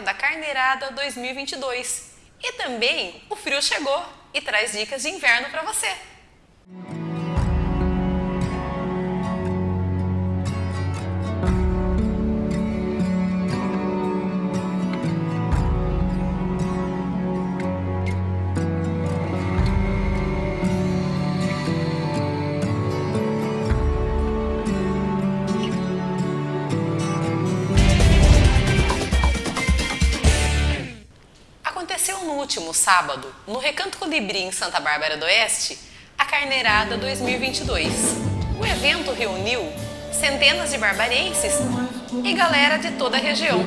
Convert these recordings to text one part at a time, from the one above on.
da Carneirada 2022. E também o frio chegou e traz dicas de inverno para você. Último sábado, no Recanto Colibri em Santa Bárbara do Oeste, a Carneirada 2022. O evento reuniu centenas de barbarenses e galera de toda a região.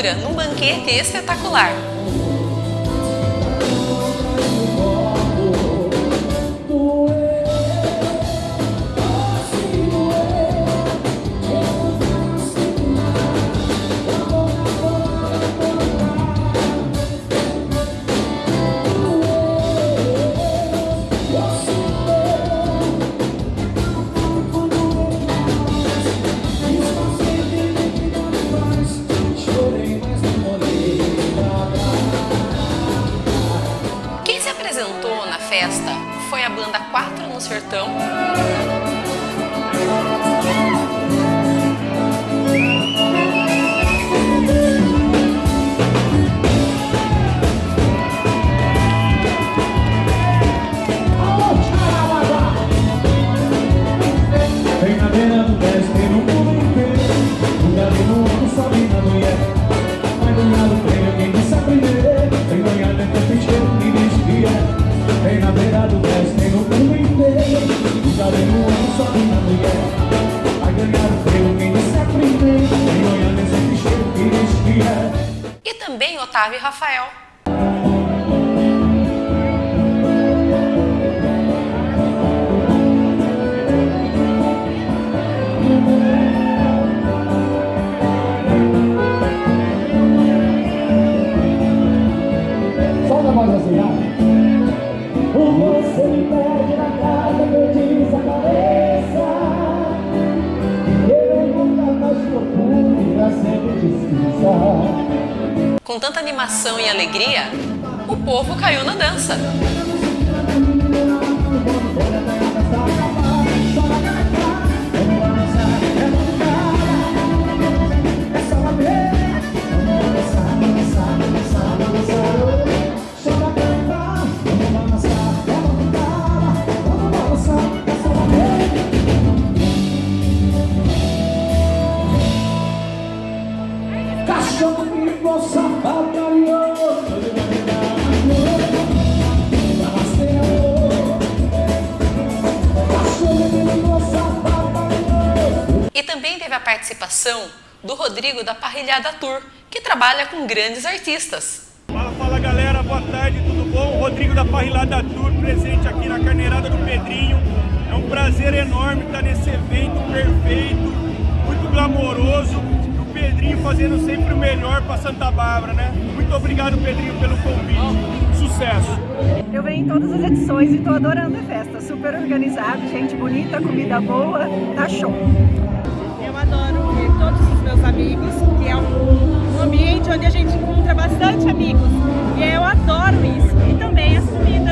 Fartura num banquete espetacular. Festa foi a banda Quatro no Sertão. Otávio e Rafael. Com tanta animação e alegria, o povo caiu na dança. Teve a participação do Rodrigo da Parrilhada Tour, que trabalha com grandes artistas. Fala, fala galera, boa tarde, tudo bom? Rodrigo da Parrilhada Tour, presente aqui na Carneirada do Pedrinho. É um prazer enorme estar nesse evento perfeito, muito glamouroso. O Pedrinho fazendo sempre o melhor para Santa Bárbara, né? Muito obrigado, Pedrinho, pelo convite. Sucesso! Eu venho em todas as edições e estou adorando a festa. Super organizado, gente bonita, comida boa, tá show! Meus amigos, que é um, ambiente onde a gente encontra bastante amigos. E eu adoro isso. E também as comidas,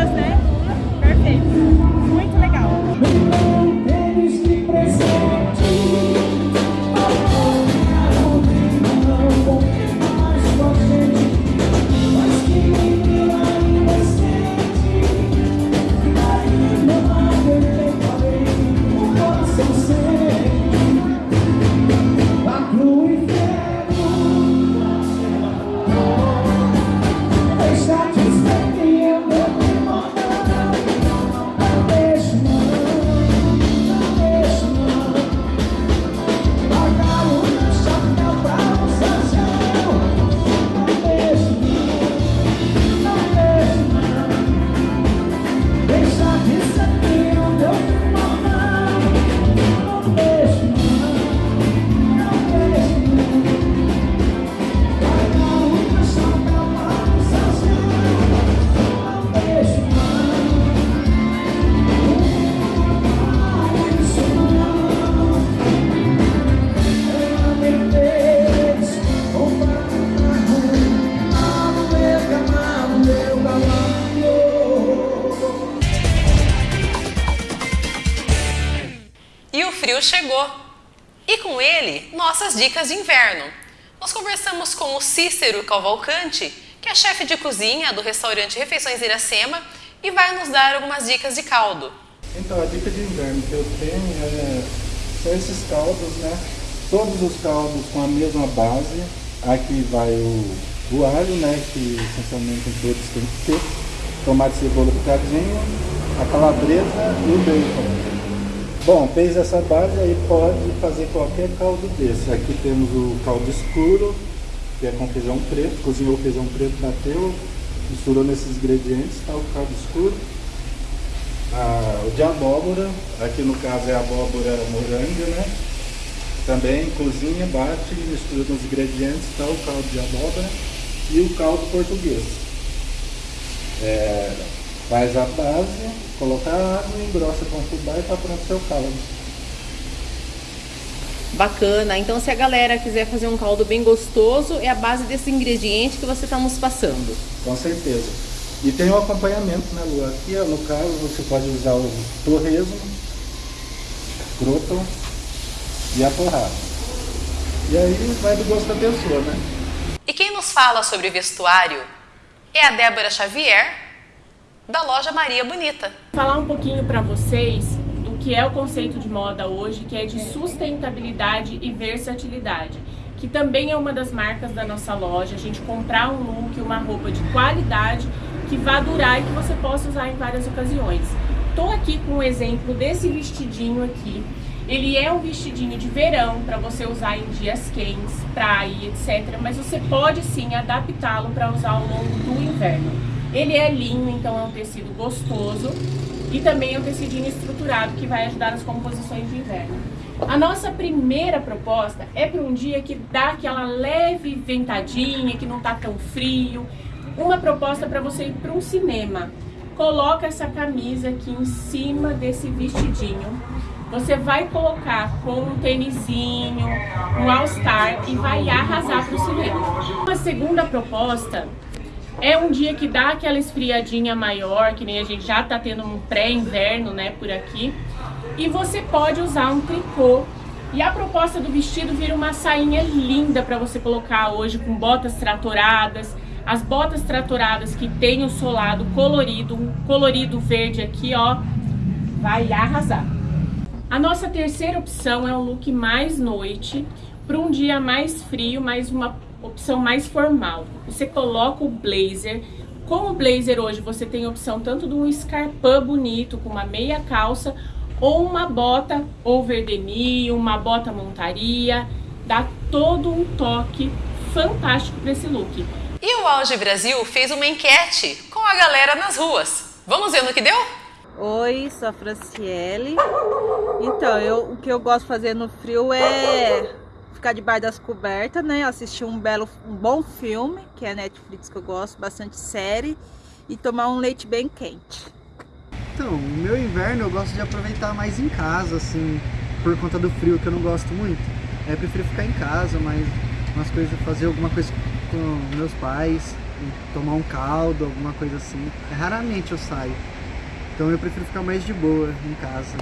frio chegou e com ele nossas dicas de inverno. Nós conversamos com o Cícero Cavalcante, que é chefe de cozinha do restaurante Refeições Iracema e vai nos dar algumas dicas de caldo. Então, a dica de inverno que eu tenho é, são esses caldos, né? Todos os caldos com a mesma base. Aqui vai o, o alho, né? Que essencialmente todos tem que ter. Tomate, cebola picadinho, a calabresa e o bacon. Bom, fez essa base, aí pode fazer qualquer caldo desse. Aqui temos o caldo escuro, que é com feijão preto. Cozinhou o feijão preto, bateu, misturou nesses ingredientes, tá o caldo escuro. Ah, o de abóbora, aqui no caso é abóbora moranga, né? Também cozinha, bate, mistura nos ingredientes, tá o caldo de abóbora e o caldo português. É, faz a base, coloca a água, engrossa com fubá e tá pronto o seu caldo. Bacana. Então, se a galera quiser fazer um caldo bem gostoso, é a base desse ingrediente que você está nos passando. Com certeza. E tem o acompanhamento, né, Lu? Aqui, ó, no caso, você pode usar o torresmo, croton e a torrada. E aí vai do gosto da pessoa, né? E quem nos fala sobre vestuário é a Débora Xavier, da loja Maria Bonita. Falar um pouquinho para vocês do que é o conceito de moda hoje, que é de sustentabilidade e versatilidade, que também é uma das marcas da nossa loja. A gente comprar um look, uma roupa de qualidade que vá durar e que você possa usar em várias ocasiões. Estou aqui com um exemplo desse vestidinho aqui. Ele é um vestidinho de verão para você usar em dias quentes, praia, etc. Mas você pode sim adaptá-lo para usar ao longo do inverno. Ele é linho, então é um tecido gostoso e também é um tecidinho estruturado que vai ajudar nas composições de inverno. A nossa primeira proposta é para um dia que dá aquela leve ventadinha, que não está tão frio. Uma proposta para você ir para um cinema. Coloca essa camisa aqui em cima desse vestidinho. Você vai colocar com um tênisinho, um all-star e vai arrasar para o cinema. Uma segunda proposta é um dia que dá aquela esfriadinha maior, que nem a gente já tá tendo um pré-inverno, né, por aqui. E você pode usar um tricô. E a proposta do vestido vira uma sainha linda para você colocar hoje com botas tratoradas. As botas tratoradas que tem o solado colorido, um colorido verde aqui, ó, vai arrasar. A nossa terceira opção é um look mais noite, para um dia mais frio, mas uma opção mais formal. Você coloca o blazer. Com o blazer hoje você tem a opção tanto de um escarpão bonito com uma meia calça ou uma bota over the uma bota montaria. Dá todo um toque fantástico para esse look. E o Auge Brasil fez uma enquete com a galera nas ruas. Vamos ver no que deu? Oi, sou a Franciele. Então, eu, o que eu gosto de fazer no frio é ficar debaixo das cobertas, né? Assistir um belo, um bom filme, que é Netflix que eu gosto, bastante série, e tomar um leite bem quente. Então, meu inverno eu gosto de aproveitar mais em casa, assim, por conta do frio que eu não gosto muito. É, eu prefiro ficar em casa, mas umas coisas, fazer alguma coisa com meus pais, tomar um caldo, alguma coisa assim. É, raramente eu saio. Então eu prefiro ficar mais de boa em casa.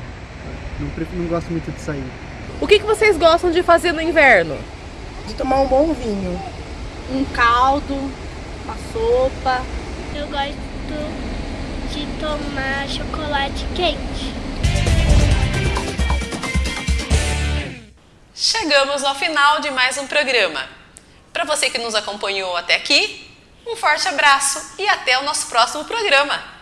Não, prefiro, não gosto muito de sair. O que, que vocês gostam de fazer no inverno? De tomar um bom vinho. Um caldo, uma sopa. Eu gosto de tomar chocolate quente. Chegamos ao final de mais um programa. Para você que nos acompanhou até aqui, um forte abraço e até o nosso próximo programa.